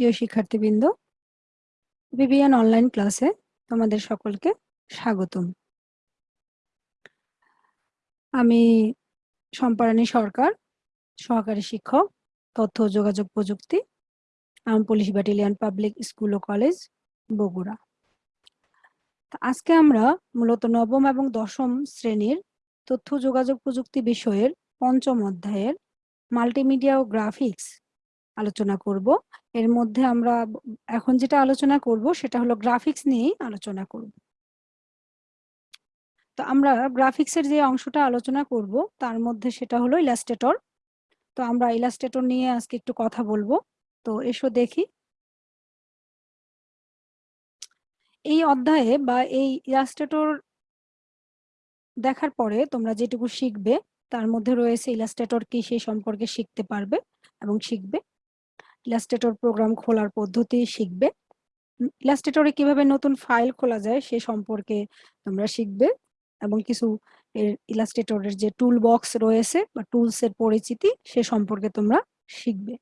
প্রিয় শিক্ষার্থীবৃন্দ BBN online ক্লাসে তোমাদের সকলকে স্বাগতম। আমি সম্পারানী সরকার, সহকারী শিক্ষক, তথ্য যোগাযোগ প্রযুক্তি, আম পুলিশ ব্যাটালিয়ান পাবলিক স্কুল ও কলেজ, বগুড়া। আজকে আমরা মূলত নবম এবং দশম শ্রেণির তথ্য যোগাযোগ প্রযুক্তি বিষয়ের পঞ্চম অধ্যায়ের মাল্টিমিডিয়া ও গ্রাফিক্স আলোচনা করব। এর মধ্যে আমরা এখন যেটা আলোচনা করব সেটা হলো গ্রাফিক্স নিয়েই আলোচনা করব। তো আমরা গ্রাফিক্সের যে অংশটা আলোচনা করব, তার মধ্যে সেটা হলো ইলাস্ট্রেটর তো আমরা ইলাস্ট্রেটর নিয়ে আজকে একটু কথা বলব। তো এসো দেখি। এই অধ্যায়ে বা এই ইলাস্ট্রেটর দেখার পরে তোমরা যেটুকু শিখবে, তার মধ্যে রয়েছে ইলাস্ট্রেটর কি সেই সম্পর্কে শিখতে পারবে এবং শিখবে। ইলাস্ট্রেটর প্রোগ্রাম খোলার পদ্ধতি শিখবে। ইলাস্ট্রেটরে কীভাবে নতুন ফাইল খোলা যায় সে সম্পর্কে তোমরা শিখবে এবং কিছু এর ইলাস্ট্রেটরের যে টুল বক্স রয়েছে বা টুলস এর পরিচিতি সে সম্পর্কে তোমরা শিখবে।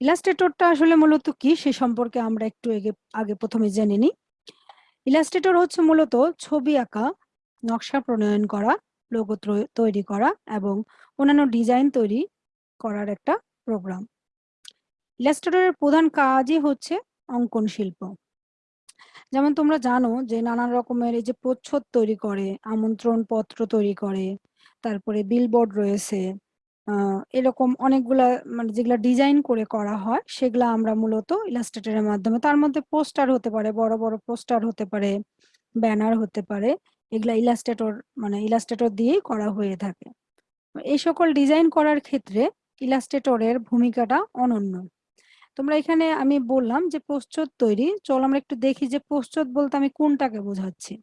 ইলাস্ট্রেটরটা আসলে মূলত কি সে সম্পর্কে আমরা একটু আগে প্রথমে জেনে নিই। ইলাস্ট্রেটর হচ্ছে মূলত ছবি আঁকা, নকশা প্রণয়ন করা লোগো তৈরি করা এবং অন্যান্য ডিজাইন তৈরি করার একটা প্রোগ্রাম ইলাস্ট্রেটরের প্রধান কাজই হচ্ছে অঙ্কন শিল্প। যেমন তোমরা জানো যে নানান রকমের এই যে প্রচ্ছদ তৈরি করে, আমন্ত্রণ পত্র তৈরি করে, তারপরে বিলবোর্ড রয়েছে এরকম অনেকগুলা মানে যেগুলা ডিজাইন করে করা হয়, সেগুলা আমরা মূলত ইলাস্ট্রেটরের মাধ্যমে, তার মধ্যে পোস্টার হতে পারে, বড় বড় পোস্টার হতে পারে ব্যানার হতে পারে, এগুলা ইলাস্ট্রেটর মানে ইলাস্ট্রেটর দিয়েই করা হয়ে থাকে। এই সকল ডিজাইন করার ক্ষেত্রে ইলাস্ট্রেটরের ভূমিকাটা অনন্য। তোমরা এখানে আমি বললাম যে প্রচ্ছদ তৈরি। চল আমরা একটু দেখি যে প্রচ্ছদ বলতে আমি কোনটাকে বোঝাচ্ছি।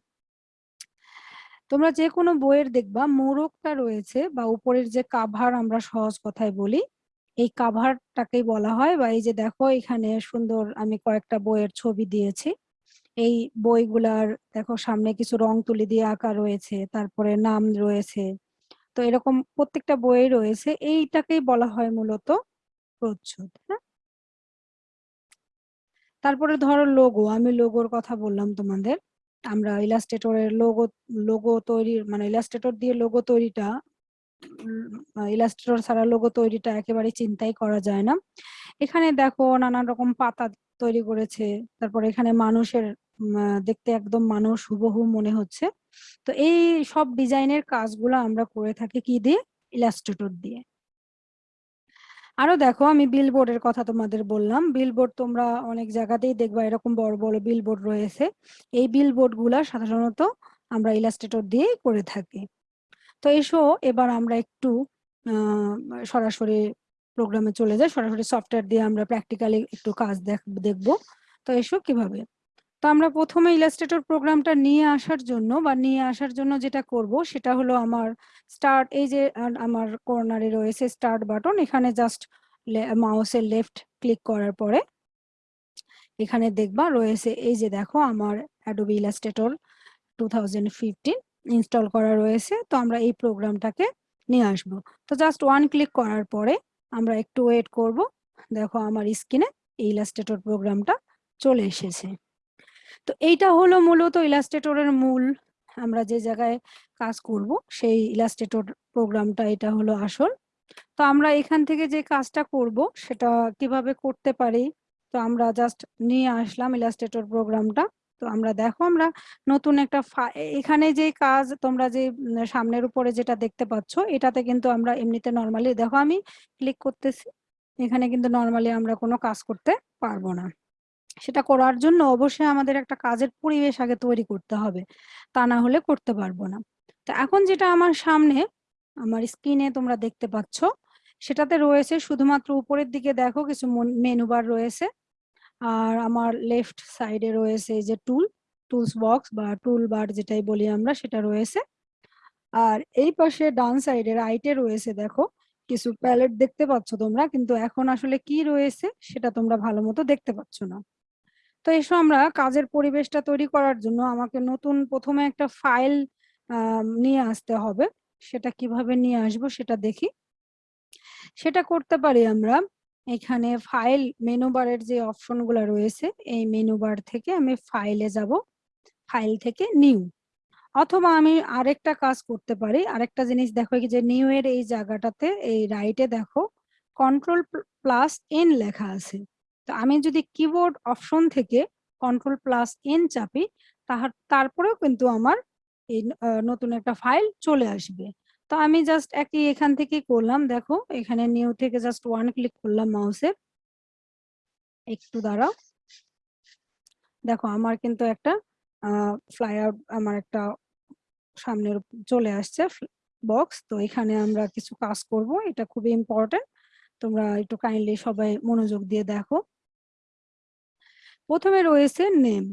তোমরা যে কোনো বইয়ের দেখবা, মোড়কটা রয়েছে বা উপরের যে কাভার আমরা সহজ কথায় বলি, এই কাভারটাকেই বলা হয় বা এই যে দেখো এখানে সুন্দর আমি কয়েকটা বইয়ের ছবি দিয়েছি। এই বইগুলার দেখো সামনে কিছু রং তুলি দিয়ে আঁকা রয়েছে, তারপরে নাম রয়েছে তো এরকম প্রত্যেকটা বইয়ে রয়েছে, এইটাকেই বলা হয় মূলত প্রচ্ছদ হ্যাঁ? তারপরে ধরো লোগো আমি লোগোর কথা বললাম তোমাদের। আমরা ইলাস্ট্রেটরের লোগো লোগো তৈরির মানে ইলাস্ট্রেটর দিয়ে লোগো তৈরিটা ইলাস্ট্রেটর ছাড়া লোগো তৈরিটা একেবারে চিন্তাই করা যায় না। এখানে দেখো নানান রকম পাতা তৈরি করেছে, তারপর এখানে মানুষের দেখতে একদম মানুষ হুবহু মনে হচ্ছে। তো এই সব ডিজাইনের কাজগুলো আমরা করে থাকি কি দিয়ে? ইলাস্ট্রেটর দিয়ে। আরও দেখো, আমি বিলবোর্ডের কথা তোমাদের বললাম। বিলবোর্ড তোমরা অনেক জায়গাতেই দেখবা, এরকম বড় বড় বিলবোর্ড রয়েছে। এই বিলবোর্ডগুলা সাধারণত আমরা ইলাস্ট্রেটর দিয়ে করে থাকি। তো এসো, এবার আমরা একটু সরাসরি প্রোগ্রামে চলে যাই। সরাসরি সফটওয়্যার দিয়ে আমরা প্র্যাকটিক্যালি একটু কাজ দেখ, দেখব। তো এসো কীভাবে? তো আমরা প্রথমে ইলাস্ট্রেটর প্রোগ্রামটা নিয়ে আসার জন্য বা নিয়ে আসার জন্য যেটা করব সেটা হলো আমার স্টার্ট এই যে আমার কর্নারে রয়েছে স্টার্ট বাটন এখানে জাস্ট মাউসের লেফট ক্লিক করার পরে এখানে দেখবা রয়েছে, এই যে দেখো আমার অ্যাডোবি ইলাস্ট্রেটর টু ইনস্টল করা রয়েছে, তো আমরা এই প্রোগ্রামটাকে নিয়ে আসব। তো জাস্ট ওয়ান ক্লিক করার পরে আমরা একটু ওয়েট করব, দেখো আমার স্ক্রিনে এই ইলাস্ট্রেটর প্রোগ্রামটা চলে এসেছে। তো এইটা হলো মূলত ইলাস্ট্রেটরের মূল আমরা যে জায়গায় কাজ করব, সেই ইলাস্ট্রেটর প্রোগ্রামটা এটা হলো আসল। তো আমরা এখান থেকে যে কাজটা করব, সেটা কীভাবে করতে পারি? তো আমরা জাস্ট নিয়ে আসলাম ইলাস্ট্রেটর প্রোগ্রামটা। তো আমরা দেখো, আমরা নতুন একটা এখানে যে কাজ তোমরা যে সামনের উপরে যেটা দেখতে পাচ্ছ, এটাতে কিন্তু আমরা এমনিতে নর্মালি দেখো আমি ক্লিক করতেছি, এখানে কিন্তু নর্মালি আমরা কোনো কাজ করতে পারব না। সেটা করার জন্য অবশ্যই আমাদের একটা কাজের পরিবেশ আগে তৈরি করতে হবে। তা না হলে করতে পারব না। তো এখন যেটা আমার সামনে, আমার স্ক্রিনে তোমরা দেখতে পাচ্ছ, সেটাতে রয়েছে শুধুমাত্র উপরের দিকে দেখো কিছু মেনু বার রয়েছে। আর আমার লেফট সাইডে রয়েছে যে টুল টুলস বক্স বা টুল বার যেটাই বলি আমরা, সেটা রয়েছে। আর এই পাশে ডান সাইডে রাইটে রয়েছে দেখো, কিছু প্যালেট দেখতে পাচ্ছ তোমরা, কিন্তু এখন আসলে কি রয়েছে, সেটা তোমরা ভালো মতো দেখতে পাচ্ছ না। তো এসো আমরা কাজের পরিবেশটা তৈরি করার জন্য আমাকে নতুন প্রথমে একটা ফাইল নিয়ে আসতে হবে। সেটা কীভাবে নিয়ে আসব সেটা দেখি। সেটা করতে পারি আমরা এখানে ফাইল মেনু বারের যে অপশনগুলো রয়েছে, এই মেনু বার থেকে আমি ফাইলে যাব। ফাইল থেকে নিউ। অথবা আমি আরেকটা কাজ করতে পারি। আরেকটা জিনিস দেখো যে নিউ এর এই জায়গাটাতে, এই রাইটে দেখো, কন্ট্রোল প্লাস এন লেখা আছে। তো আমি যদি কিবোর্ড অপশন থেকে কন্ট্রোল প্লাস এন চাপি, তাহার, তারপরেও কিন্তু আমার এই নতুন একটা ফাইল চলে আসবে। তো আমি জাস্ট একই এখান থেকে করলাম, দেখো, এখানে নিউ থেকে জাস্ট ওয়ান ক্লিক করলাম মাউসের একটু দাঁড়াও। দেখো, আমার কিন্তু একটা ফ্লাই আউট আমার একটা সামনের চলে আসছে বক্স তো এখানে আমরা কিছু কাজ করব, এটা খুবই ইম্পর্টেন্ট তোমরা একটু কাইন্ডলি সবাই মনোযোগ দিয়ে দেখো। প্রথমে রয়েছে নেম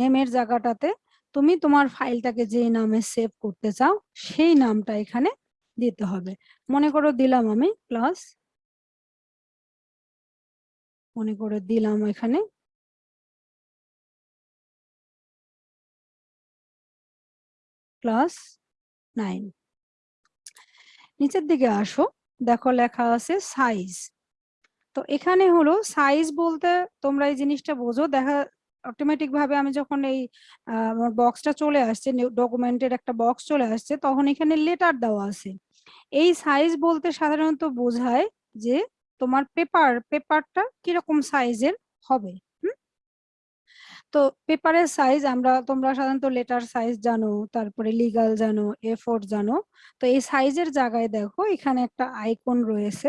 নেমের জায়গাটাতে তুমি তোমার ফাইলটাকে যে নামে সেভ করতে চাও, সেই নামটা এখানে দিতে হবে। মনে করো দিলাম আমি প্লাস মনে করে দিলাম এখানে ক্লাস নাইন নিচের দিকে আসো, দেখো লেখা আছে সাইজ তো এখানে হলো সাইজ বলতে তোমরা এই জিনিসটা বোঝো। দেখা অটোমেটিক ভাবে আমি যখন এই বক্সটা চলে আসছে ডকুমেন্টের একটা বক্স চলে আসছে, তখন এখানে লেটার দেওয়া আছে। এই সাইজ বলতে সাধারণত বোঝায় যে তোমার পেপার পেপারটা কীরকম সাইজের হবে তো পেপারের সাইজ আমরা, তোমরা সাধারণত লেটার সাইজ জানো, তারপরে লিগাল জানো এ ফোর জানো। তো এই সাইজের জায়গায় দেখো, এখানে একটা আইকন রয়েছে।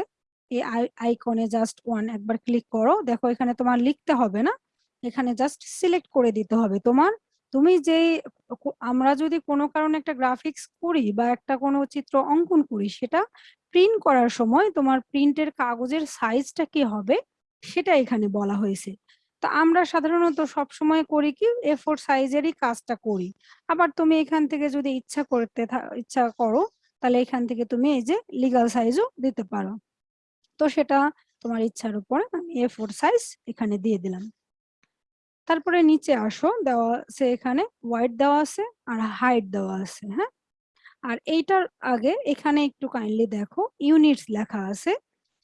এই আইকনে জাস্ট ওয়ান একবার ক্লিক করো। দেখো এখানে তোমার লিখতে হবে না। এখানে জাস্ট সিলেক্ট করে দিতে হবে তোমার। তুমি যে আমরা যদি কোনো কারণে একটা গ্রাফিক্স করি বা একটা কোনো চিত্র অঙ্কন করি, সেটা প্রিন্ট করার সময় তোমার প্রিন্টের কাগজের সাইজটা কি হবে, সেটা এখানে বলা হয়েছে। তা আমরা সাধারণত সব সময় করি কি এ ফোর সাইজেরই কাজটা করি। আবার তুমি এখান থেকে যদি ইচ্ছা করতে ইচ্ছা করো, তাহলে এখান থেকে তুমি এই যে লিগাল সাইজও দিতে পারো। তো সেটা তোমার ইচ্ছার উপর আমি এ ফোর সাইজ এখানে দিয়ে দিলাম। তারপরে নিচে আসো, দেওয়া আছে এখানে হোয়াইট দেওয়া আছে আর হাইট দেওয়া আছে হ্যাঁ? আর এইটার আগে এখানে একটু কাইন্ডলি দেখো ইউনিটস লেখা আছে।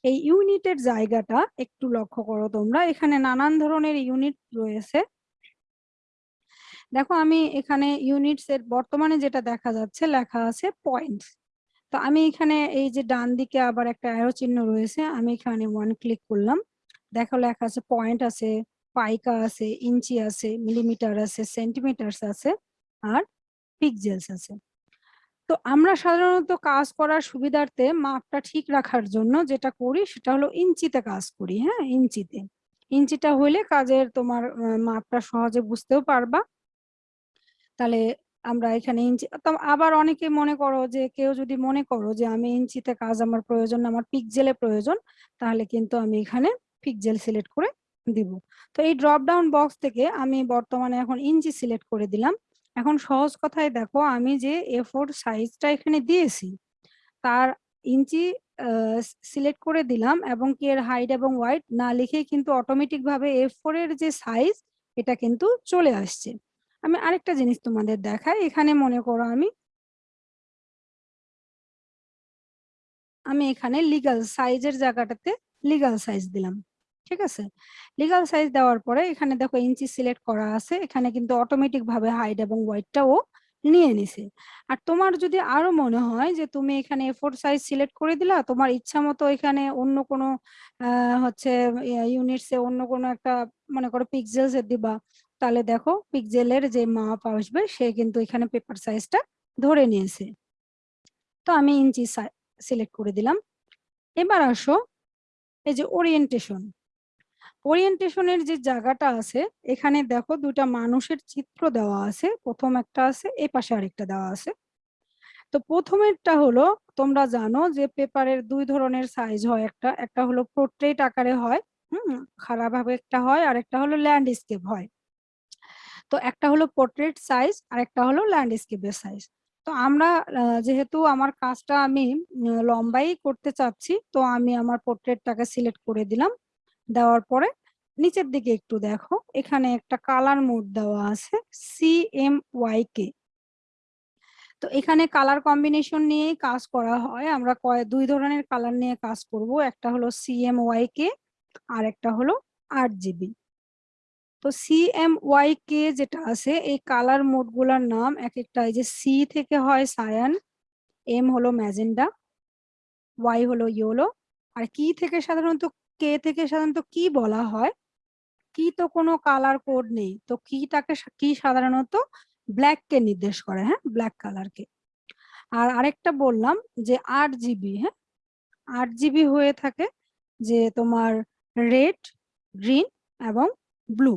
এই ইউনিটের জায়গাটা একটু লক্ষ্য করো তোমরা, এখানে নানান ধরনের ইউনিট রয়েছে। দেখো আমি এখানে ইউনিটস এর বর্তমানে যেটা দেখা যাচ্ছে লেখা আছে পয়েন্টস তো আমি এখানে এই যে ডান দিকে আবার একটা অ্যারো চিহ্ন রয়েছে, আমি এখানে ওয়ান ক্লিক করলাম। দেখো লেখা আছে পয়েন্ট আছে, পাইকা আছে, ইঞ্চি আছে মিলিমিটার আছে সেন্টিমিটার আছে, আর পিকজেলস আছে। তো আমরা সাধারণত কাজ করার সুবিধার্থে মাপটা ঠিক রাখার জন্য যেটা করি সেটা হলো ইঞ্চিতে কাজ করি হ্যাঁ ইঞ্চিতে। ইঞ্চিটা হইলে কাজের তোমার মাপটা সহজে বুঝতেও পারবা। তাহলে আমরা এখানে ইঞ্চি আবার অনেকে মনে করো যে, কেউ যদি মনে করো যে, আমি ইঞ্চিতে কাজ আমার প্রয়োজন, আমার পিকজেলে প্রয়োজন, তাহলে কিন্তু আমি এখানে পিকজেল সিলেক্ট করে দিব। তো এই ড্রপ ডাউন বক্স থেকে আমি বর্তমানে এখন ইঞ্চি সিলেক্ট করে দিলাম। এখন সহজ কথায় দেখো, আমি যে এ ফোর সাইজটা এখানে দিয়েছি, তার ইঞ্চি সিলেক্ট করে দিলাম এবং কি এর হাইট এবং ওয়াইট না লিখে কিন্তু অটোমেটিক ভাবে এ ফোর এর যে সাইজ এটা কিন্তু চলে আসছে। আমি আরেকটা জিনিস তোমাদের দেখাই, এখানে মনে করো আমি আমি এখানে লিগাল সাইজের জায়গাটাতে লিগাল সাইজ দিলাম, ঠিক আছে? লিগাল সাইজ দেওয়ার পরে এখানে দেখো ইঞ্চি সিলেক্ট করা আছে, এখানে কিন্তু অটোমেটিক ভাবে হাইট এবং ওয়াইটটাও নিয়ে নিছে। আর তোমার যদি আরও মনে হয় যে তুমি এখানে এফোর সাইজ সিলেক্ট করে দিলা, তোমার ইচ্ছা মতো এখানে অন্য কোনো হচ্ছে ইউনিটসে অন্য কোনো একটা, মনে করো পিক্সেলস দিবা তাহলে দেখো পিক্সেলের যে মাপ আসবে, সে কিন্তু এখানে পেপার সাইজটা ধরে নিয়েছে। তো আমি ইঞ্চি সিলেক্ট করে দিলাম। এবার আসো এই যে ওরিয়েন্টেশন ওরিয়েন্টেশনের যে জায়গাটা আছে, এখানে দেখো দুটা মানুষের চিত্র দেওয়া আছে। প্রথম একটা আছে, এ পাশে আরেকটা দেওয়া আছে। তো প্রথমেরটা হলো, তোমরা জানো যে পেপারের দুই ধরনের সাইজ হয় একটা। একটা হলো পোর্ট্রেট আকারে হয়, হুম, খারাপ ভাবে একটা হয় আর একটা হলো ল্যান্ডস্কেপ হয়। তো একটা হলো পোর্ট্রেট সাইজ আর একটা হলো ল্যান্ডস্কেপের সাইজ তো আমরা যেহেতু আমার কাজটা আমি লম্বাই করতে চাচ্ছি, তো আমি আমার পোর্ট্রেটটাকে সিলেক্ট করে দিলাম। দেওয়ার পরে নিচের দিকে একটু দেখো, এখানে একটা কালার মোড দেওয়া আছে সি এম ওয়াই কে তো এখানে কালার কম্বিনেশন নিয়েই কাজ করা হয়। আমরা কয়, দুই ধরনের কালার নিয়ে কাজ করব। একটা হলো সি এম ওয়াই কে আর একটা হলো আট জিবি তো সিএমওয়াই কে যেটা আছে, এই কালার মোডগুলার নাম এক একটা এই যে সি থেকে হয় সায়ান এম হলো ম্যাজেন্ডা ওয়াই হলো ইয়োলো আর কি থেকে সাধারণত কে থেকে সাধারণত কি বলা হয়? কি তো কোনো কালার কোড নেই, তো কিটাকে কি সাধারণত ব্ল্যাক কে নির্দেশ করে হ্যাঁ ব্ল্যাক কালারকে আর আরেকটা বললাম যে আট জিবি হ্যাঁ আট জিবি হয়ে থাকে যে তোমার রেড গ্রিন এবং ব্লু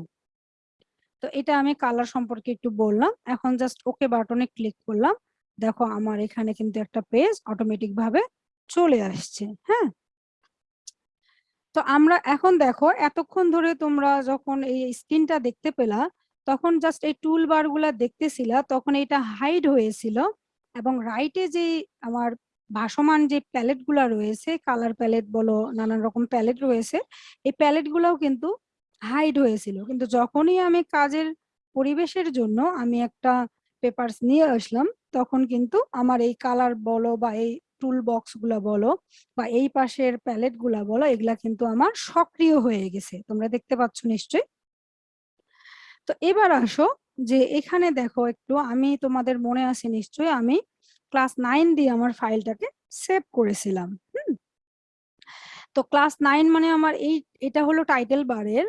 তো এটা আমি কালার সম্পর্কে একটু বললাম। এখন জাস্ট ওকে বাটনে ক্লিক করলাম। দেখো আমার এখানে কিন্তু একটা পেজ অটোমেটিক ভাবে চলে আসছে হ্যাঁ? তো আমরা এখন দেখো, এতক্ষণ ধরে তোমরা যখন এই স্ক্রিনটা দেখতে পেলা, তখন জাস্ট এই টুল বারগুলা দেখতেছিলা, তখন এটা হাইড হয়েছিল এবং রাইটে যে আমার ভাসমান যে প্যালেটগুলা রয়েছে কালার প্যালেট বলো, নানান রকম প্যালেট রয়েছে, এই প্যালেট গুলাও কিন্তু হাইড হয়েছিল। কিন্তু যখনই আমি কাজের পরিবেশের জন্য আমি একটা পেপারস নিয়ে আসলাম, তখন কিন্তু আমার এই কালার বলো বা এই টুল বক্সগুলা বলো বা এই পাশের প্যালেটগুলা বলো, এগুলা কিন্তু আমার সক্রিয় হয়ে গেছে। তোমরা দেখতে পাচ্ছ নিশ্চয়ই? তো এবার আসো যে এখানে দেখো একটু, আমি তোমাদের মনে আছে নিশ্চয়ই, আমি ক্লাস নাইন দিয়ে আমার ফাইলটাকে সেভ করেছিলাম। তো ক্লাস নাইন মানে আমার এই, এটা হলো টাইটেল বারের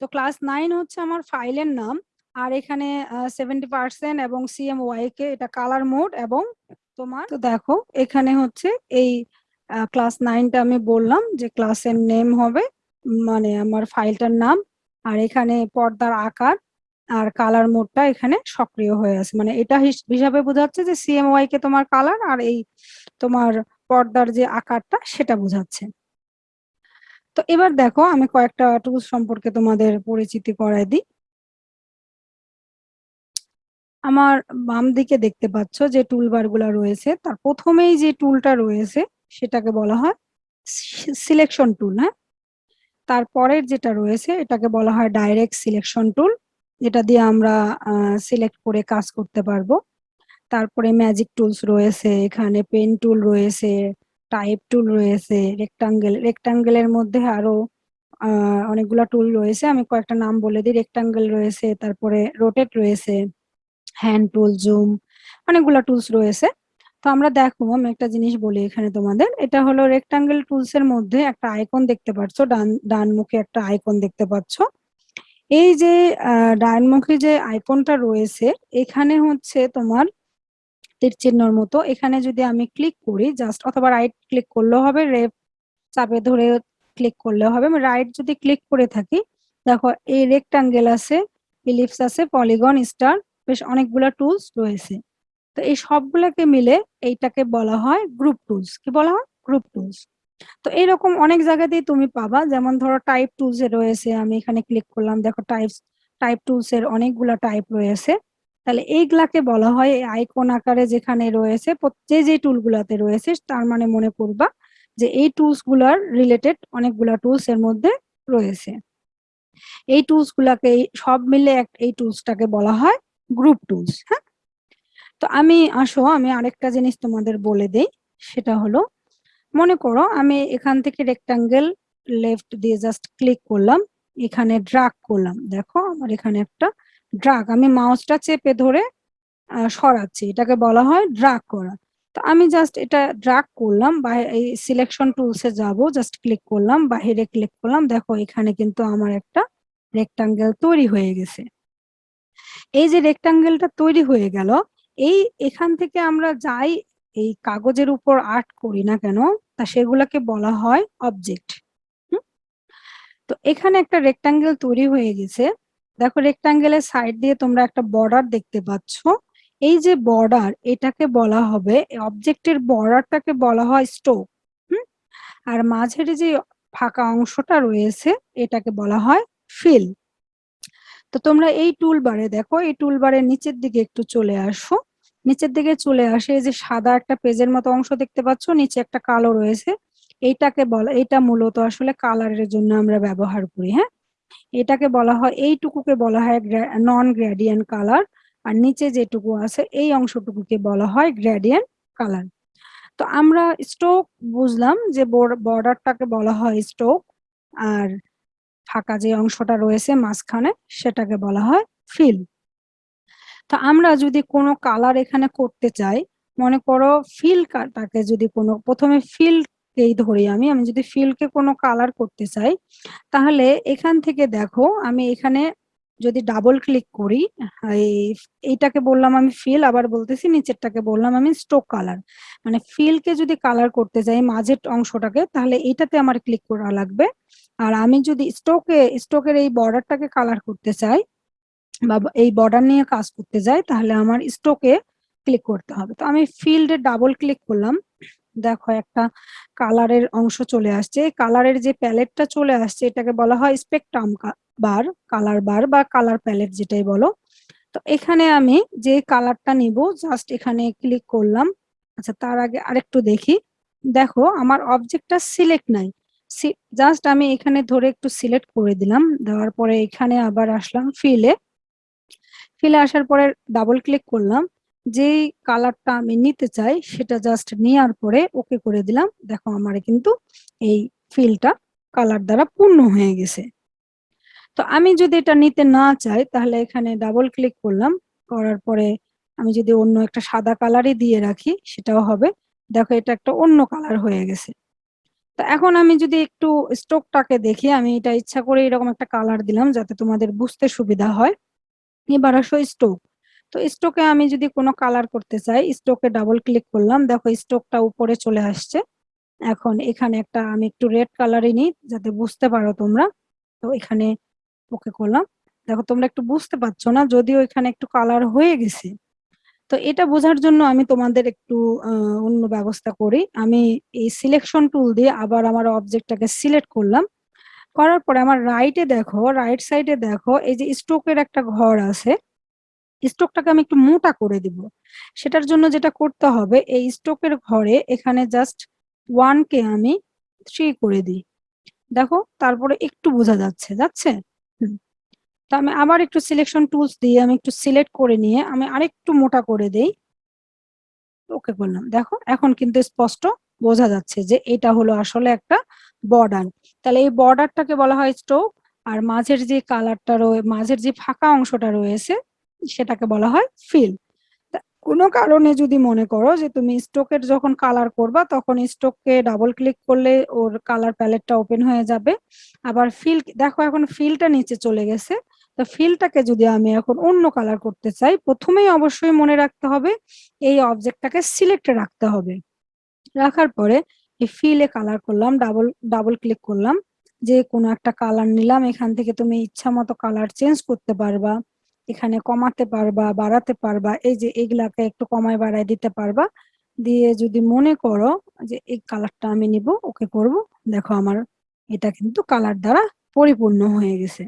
তো ক্লাস নাইন হচ্ছে আমার ফাইলের নাম, আর এখানে সেভেন্টি পার্সেন্ট এবং সিএমওয়াই কে এটা কালার মোড এবং তোমার তো দেখো, এখানে হচ্ছে এই ক্লাস নাইনটা আমি বললাম যে ক্লাসের নেম হবে মানে আমার ফাইলটার নাম, আর এখানে পর্দার আকার আর কালার মোডটা এখানে সক্রিয় হয়ে আছে। মানে এটা হিসাবে বোঝাচ্ছে যে সিএমওয়াই কে তোমার কালার আর এই তোমার পর্দার যে আকারটা সেটা বোঝাচ্ছে। তো এবার দেখো, আমি কয়েকটা টুলস সম্পর্কে তোমাদের পরিচিতি করাই দিই। আমার বাম দিকে দেখতে পাচ্ছ যে টুলবারগুলা রয়েছে। তার প্রথমেই যে টুলটা রয়েছে, সেটাকে বলা হয় সিলেকশন টুল হ্যাঁ? তারপরের যেটা রয়েছে, এটাকে বলা হয় ডাইরেক্ট সিলেকশন টুল যেটা দিয়ে আমরা সিলেক্ট করে কাজ করতে পারব। তারপরে ম্যাজিক টুলস রয়েছে, এখানে পেন টুল রয়েছে টাইপ টুল রয়েছে রেক্টাঙ্গেল রেক্টাঙ্গেলের মধ্যে আরও অনেকগুলা টুল রয়েছে। আমি কয়েকটা নাম বলে দিই। রেক্টাঙ্গেল রয়েছে, তারপরে রোটেট রয়েছে হ্যান্ড টুল জুম অনেকগুলা টুলস রয়েছে। তো আমরা দেখো, আমি একটা জিনিস বলি এখানে তোমাদের। এটা হলো রেক্টাঙ্গেল টুলস এর মধ্যে একটা আইকন দেখতে পাচ্ছ, ডান ডান মুখে একটা আইকন দেখতে পাচ্ছ। এই যে ডানমুখী যে আইকনটা রয়েছে, এখানে হচ্ছে তোমার তীর চিহ্নর মতো। এখানে যদি আমি ক্লিক করি জাস্ট অথবা রাইট ক্লিক করলেও হবে রেপ চাপে ধরে ক্লিক করলেও হবে। আমি রাইট যদি ক্লিক করে থাকি, দেখো এই রেক্টাঙ্গেল আছে ইলিপস আছে পলিগন স্টার বেশ অনেকগুলা টুলস রয়েছে। তো এই সবগুলোকে মিলে এইটাকে বলা হয় গ্রুপ টুলস কি বলা হয়? গ্রুপ টুলস তো এরকম অনেক জায়গাতেই তুমি পাবা। যেমন ধরো টাইপ টুলস এ রয়েছে, আমি এখানে ক্লিক করলাম। দেখো টাইপ টাইপ টুলস এর অনেকগুলা টাইপ রয়েছে। তাহলে এইগুলাকে বলা হয় আইকন আকারে যেখানে রয়েছে যে যে টুল গুলাতে রয়েছে, তার মানে মনে করবা যে এই টুলসগুলার রিলেটেড অনেকগুলা টুলস এর মধ্যে রয়েছে। এই টুলস গুলাকে সব মিলে এই টুলসটাকে বলা হয় গ্রুপ টুলস হ্যাঁ? তো আমি, আসো, আমি আরেকটা জিনিস তোমাদের বলে দেই, সেটা হলো, মনে করো আমি এখান থেকে রেক্টাঙ্গেল লেফট দিয়ে জাস্ট ক্লিক করলাম, এখানে ড্রাগ করলাম, দেখো আমার এখানে একটা ড্রাগ। আমি মাউসটা চেপে ধরে সরাচ্ছি। এটাকে বলা হয় ড্রাগ করা। তো আমি জাস্ট এটা ড্রাগ করলাম বা এই সিলেকশন টুলসে যাব জাস্ট ক্লিক করলাম, বাহিরে ক্লিক করলাম। দেখো, এখানে কিন্তু আমার একটা রেক্টাঙ্গেল তৈরি হয়ে গেছে। এই যে রেক্টাঙ্গেলটা তৈরি হয়ে গেল, এই এখান থেকে আমরা যাই, এই কাগজের উপর আর্ট করি না কেন, তা সেগুলাকে বলা হয় অবজেক্ট তো এখানে একটা রেক্টাঙ্গেল তৈরি হয়ে গেছে। দেখো রেক্টাঙ্গেলের সাইড দিয়ে তোমরা একটা বর্ডার দেখতে পাচ্ছ। এই যে বর্ডার এটাকে বলা হবে অবজেক্টের বর্ডারটাকে বলা হয় স্টোক হুম? আর মাঝের যে ফাঁকা অংশটা রয়েছে, এটাকে বলা হয় ফিল তো তোমরা এই টুল বারে দেখো, এই টুল বারের নিচের দিকে একটু চলে আসো। নিচের দিকে চলে আসে যে সাদা একটা পেজের মতো অংশ দেখতে পাচ্ছ, নিচে একটা কালো রয়েছে। এইটাকে বলা এটা মূলত আসলে কালারের জন্য আমরা ব্যবহার করি হ্যাঁ? এটাকে বলা হয়, এইটুকুকে বলা হয় নন গ্রেডিয়েন্ট কালার আর নিচে যেটুকু আছে, এই অংশটুকুকে বলা হয় গ্রেডিয়েন্ট কালার তো আমরা স্টোক বুঝলাম যে বর্ডারটাকে বলা হয় স্টোক আর ফাঁকা যে অংশটা রয়েছে মাঝখানে, সেটাকে বলা হয় ফিল তো আমরা যদি কোনো কালার এখানে করতে চাই, মনে করো ফিল টাকে যদি কোনো, প্রথমে ফিল এই ধরি আমি আমি যদি ফিলকে কোনো কালার করতে চাই, তাহলে এখান থেকে দেখো, আমি এখানে যদি ডাবল ক্লিক করি এইটাকে বললাম আমি ফিল আবার বলতেছি নিচেরটাকে বললাম আমি স্টোক কালার মানে ফিলকে যদি কালার করতে যাই, মাঝের অংশটাকে, তাহলে এইটাতে আমার ক্লিক করা লাগবে। আর আমি যদি স্টোকে স্টোকের এই বর্ডারটাকে কালার করতে চাই, বা এই বর্ডার নিয়ে কাজ করতে যাই, তাহলে আমার স্টোকে ক্লিক করতে হবে। তো আমি ফিল্ডে ডাবল ক্লিক করলাম। দেখো একটা কালারের অংশ চলে আসছে। কালারের যে প্যালেটটা চলে আসছে, এটাকে বলা হয় স্পেকট্রাম বার কালার বার বা কালার প্যালেট যেটাই বলো। তো এখানে আমি যে কালারটা নিব জাস্ট এখানে ক্লিক করলাম। আচ্ছা তার আগে আরেকটু দেখি। দেখো, আমার অবজেক্টটা সিলেক্ট নাই। জাস্ট আমি এখানে ধরে একটু সিলেক্ট করে দিলাম। দেওয়ার পরে এখানে আবার আসলাম ফিলে ফিলে আসার পরে ডাবল ক্লিক করলাম। যেই কালারটা আমি নিতে চাই, সেটা জাস্ট নেওয়ার পরে ওকে করে দিলাম। দেখো আমার কিন্তু এই ফিলটা কালার দ্বারা পূর্ণ হয়ে গেছে। তো আমি যদি এটা নিতে না চাই, তাহলে এখানে ডাবল ক্লিক করলাম। করার পরে আমি যদি অন্য একটা সাদা কালারই দিয়ে রাখি, সেটাও হবে। দেখো এটা একটা অন্য কালার হয়ে গেছে। তো এখন আমি যদি একটু স্টোকটাকে দেখি, আমি এটা ইচ্ছা করে এরকম একটা কালার দিলাম যাতে তোমাদের বুঝতে সুবিধা হয়। এবার আসো স্টোক তো স্টোকে আমি যদি কোনো কালার করতে চাই স্টোকে ডাবল ক্লিক করলাম, দেখো স্টোকটা উপরে চলে আসছে। এখন এখানে একটা আমি একটু রেড কালারই নিই, যাতে বুঝতে পারো তোমরা। তো এখানে ওকে করলাম। দেখো তোমরা একটু বুঝতে পারছ না, যদিও এখানে একটু কালার হয়ে গেছে। তো এটা বোঝার জন্য আমি তোমাদের একটু অন্য ব্যবস্থা করি। আমি এই সিলেকশন টুল দিয়ে আবার আমার অবজেক্টটাকে সিলেক্ট করলাম। করার পরে আমার রাইটে দেখো রাইট সাইডে দেখো, এই যে স্টোকের একটা ঘর আছে স্টোকটাকে আমি একটু মোটা করে দিব। সেটার জন্য যেটা করতে হবে, এই স্টোকের ঘরে এখানে জাস্ট ওয়ান কে আমি থ্রি করে দিই। দেখো, তারপরে একটু বোঝা যাচ্ছে যাচ্ছে? তো আমি আবার একটু সিলেকশন টুলস দিয়ে আমি একটু সিলেক্ট করে নিয়ে আমি আরেকটু মোটা করে দেই। ওকে করলাম। দেখো, এখন কিন্তু স্পষ্ট বোঝা যাচ্ছে যে এটা হলো আসলে একটা বর্ডার তাহলে এই বর্ডারটাকে বলা হয় স্টোক আর মাঝের যে কালারটা রয়ে, মাঝের যে ফাঁকা অংশটা রয়েছে সেটাকে বলা হয় ফিল কোনো কারণে যদি মনে করো যে তুমি স্টোকের যখন কালার করবা, তখন স্টোককে ডাবল ক্লিক করলে ওর কালার প্যালেটটা ওপেন হয়ে যাবে। আবার ফিল দেখো এখন ফিলটা নিচে চলে গেছে। তো ফিলটাকে যদি আমি এখন অন্য কালার করতে চাই, প্রথমেই অবশ্যই মনে রাখতে হবে, এই অবজেক্টটাকে সিলেক্টে রাখতে হবে। রাখার পরে এই ফিলে কালার করলাম ডাবল ডাবল ক্লিক করলাম। যে কোনো একটা কালার নিলাম, এখান থেকে তুমি ইচ্ছা মতো কালার চেঞ্জ করতে পারবা। এখানে কমাতে পারবা, বাড়াতে পারবা, এই যে এগুলাকে একটু কমায় বাড়ায় দিতে পারবা। দিয়ে যদি মনে করো যে এই কালারটা আমি নিব, ওকে করব। দেখো আমার এটা কিন্তু কালার দ্বারা পরিপূর্ণ হয়ে গেছে।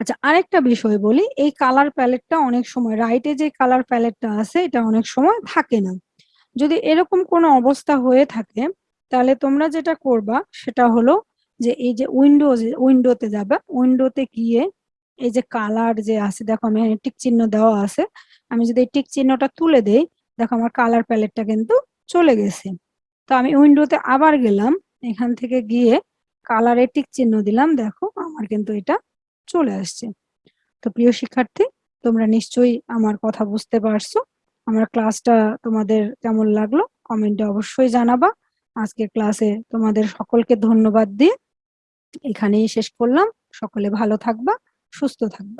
আচ্ছা আরেকটা বিষয় বলি, এই কালার প্যালেটটা অনেক সময়, রাইটে যে কালার প্যালেটটা আছে, এটা অনেক সময় থাকে না। যদি এরকম কোনো অবস্থা হয়ে থাকে, তাহলে তোমরা যেটা করবা, সেটা হলো যে এই যে উইন্ডো উইন্ডোতে যাবে। উইন্ডোতে গিয়ে এই যে কালার যে আছে, দেখো আমি টিক চিহ্ন দেওয়া আছে। আমি যদি এই টিক চিহ্নটা তুলে দেই, দেখো আমার কালার প্যালেটটা কিন্তু চলে গেছে। তো আমি উইন্ডোতে আবার গেলাম, এখান থেকে গিয়ে কালারে টিক চিহ্ন দিলাম, দেখো আমার কিন্তু এটা চলে আসছে। তো প্রিয় শিক্ষার্থী, তোমরা নিশ্চয়ই আমার কথা বুঝতে পারছ। আমার ক্লাসটা তোমাদের কেমন লাগল কমেন্টে অবশ্যই জানাবা। আজকে ক্লাসে তোমাদের সকলকে ধন্যবাদ দিয়ে এখানেই শেষ করলাম। সকলে ভালো থাকবা। সুস্থ থাকবা